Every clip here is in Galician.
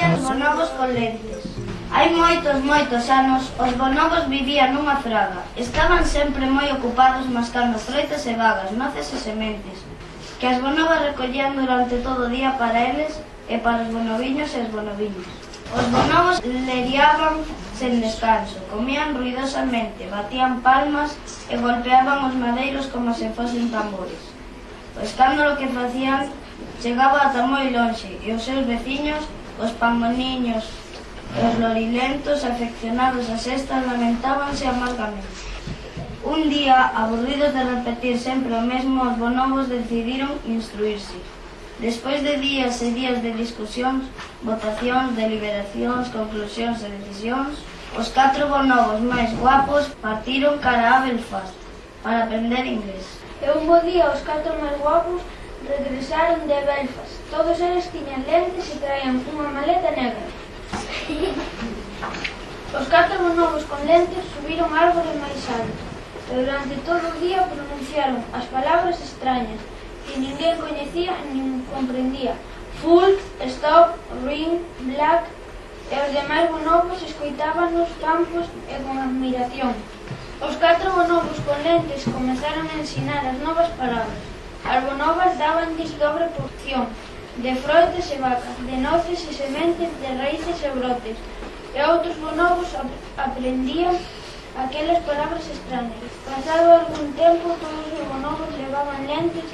traballan os bonobos con lentes. Hai moitos, moitos anos, os bonobos vivían nunha fraga. Estaban sempre moi ocupados mascando froitas e vagas, noces e sementes, que as bonobas recollían durante todo o día para eles e para os bonoviños e as bonoviñas. Os bonobos leriaban sen descanso, comían ruidosamente, batían palmas e golpeaban os madeiros como se fosen tambores. O escándalo que facían chegaba ata moi lonxe e os seus veciños Os pangoniños e os lorilentos afeccionados a sextas lamentábanse amargamente. Un día, aburridos de repetir sempre o mesmo, os bonobos decidiron instruirse. Despois de días e días de discusións, votacións, deliberacións, conclusións e decisións, os catro bonobos máis guapos partiron cara a Belfast para aprender inglés. E un bo día os catro máis guapos regresaron de Belfast. Todos eles tiñan lentes e traían unha maleta negra. Os catro novos con lentes subiron árbores máis alto. E durante todo o día pronunciaron as palabras extrañas que ninguén coñecía nin comprendía. Full, stop, ring, black, e os demais bonobos escoitaban nos campos e con admiración. Os catro bonobos con lentes comenzaron a ensinar as novas palabras. Albonovas dábanlles dobre porción de froitas e vacas, de noces e sementes, de raíces e brotes. E outros bonobos aprendían aquelas palabras extrañas. Pasado algún tempo, todos os bonobos levaban lentes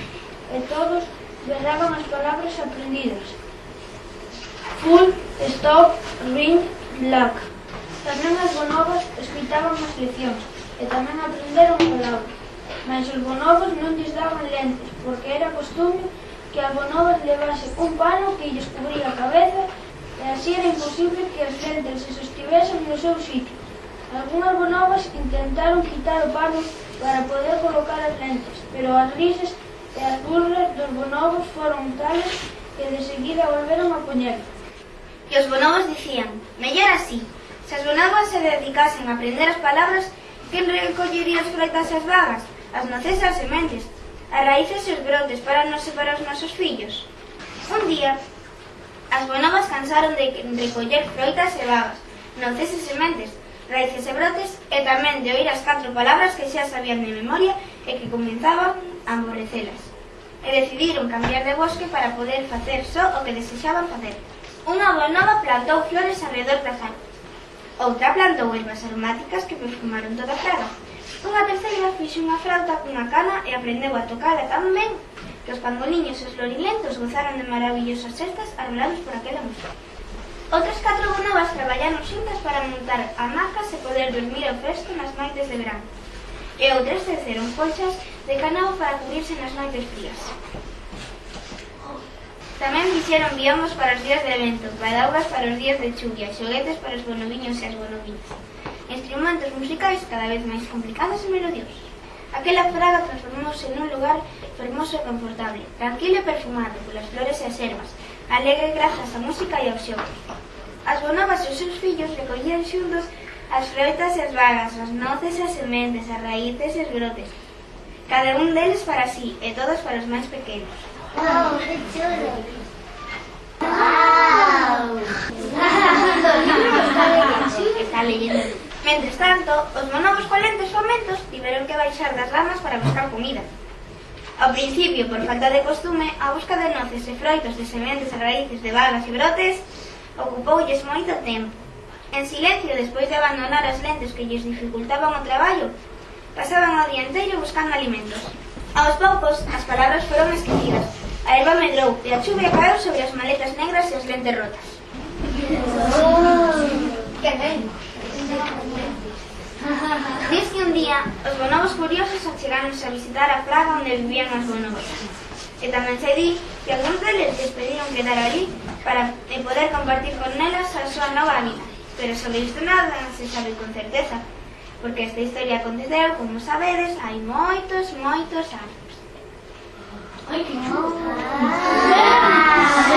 e todos berraban as palabras aprendidas. Full, stop, ring, black. Tamén as bonobas escuitaban as leccións e tamén aprenderon palabras. Mas os bonobos non lles daban lentes, porque era costume que as bonobas levase un pano que lles cubría a cabeza e así era imposible que as lentes se sostivesen no seu sitio. Algúnas bonobas intentaron quitar o pano para poder colocar as lentes, pero as risas e as burlas dos bonobos foron tales que de seguida volveron a poñer. E os bonobos dicían, mellor así, se as bonobas se dedicasen a aprender as palabras, quen recollería as froitas e as vagas? as noces e as sementes, as raíces e os brotes para nos separar os nosos fillos. Un día, as bonobas cansaron de recoller froitas e vagas, noces e sementes, raíces e brotes e tamén de oír as catro palabras que xa sabían de memoria e que comenzaban a aborrecelas. E decidiron cambiar de bosque para poder facer só o que desexaban facer. Unha bonoba plantou flores alrededor das árboles. Outra plantou ervas aromáticas que perfumaron toda a praga. Unha terceira fixe unha frauta cunha cana e aprendeu a tocala tan ben que os pangoliños e os lorilentos gozaron de maravillosas cestas arrolados por aquela música. Outras catro bonobas traballaron xuntas para montar hamacas e poder dormir ao fresco nas noites de verán. E outras teceron colchas de canao para cubrirse nas noites frías. Tamén fixeron biomos para os días de vento, badaugas para os días de chuvia, xoguetes para os bonoviños e as bonoviñas instrumentos musicais cada vez máis complicados e melodiosos. Aquela fraga transformouse nun lugar fermoso e confortable, tranquilo e perfumado polas flores e as ervas, alegre grazas á música e ao xogo. As bonobas e os seus fillos recollían xuntos as froitas e as vagas, as noces e as sementes, as raíces e os brotes. Cada un deles para sí e todos para os máis pequenos. Wow, que chulo! Wow! Mentres tanto, os monobos colentes fomentos tiveron que baixar das ramas para buscar comida. Ao principio, por falta de costume, a busca de noces e froitos de sementes e raíces de vagas e brotes ocupoulles moito tempo. En silencio, despois de abandonar as lentes que lles dificultaban o traballo, pasaban o día inteiro buscando alimentos. Aos poucos, as palabras foron esquecidas. A erva medrou e a chuvia caeu sobre as maletas negras e as lentes rotas. alemanes a visitar a Praga onde vivían as bonobas. E tamén se di que algúns deles les pediron quedar ali para eh, poder compartir con nelas a súa nova vida. Pero sobre isto nada non se sabe con certeza, porque esta historia aconteceu, como sabedes, hai moitos, moitos anos. Ai, que chulo!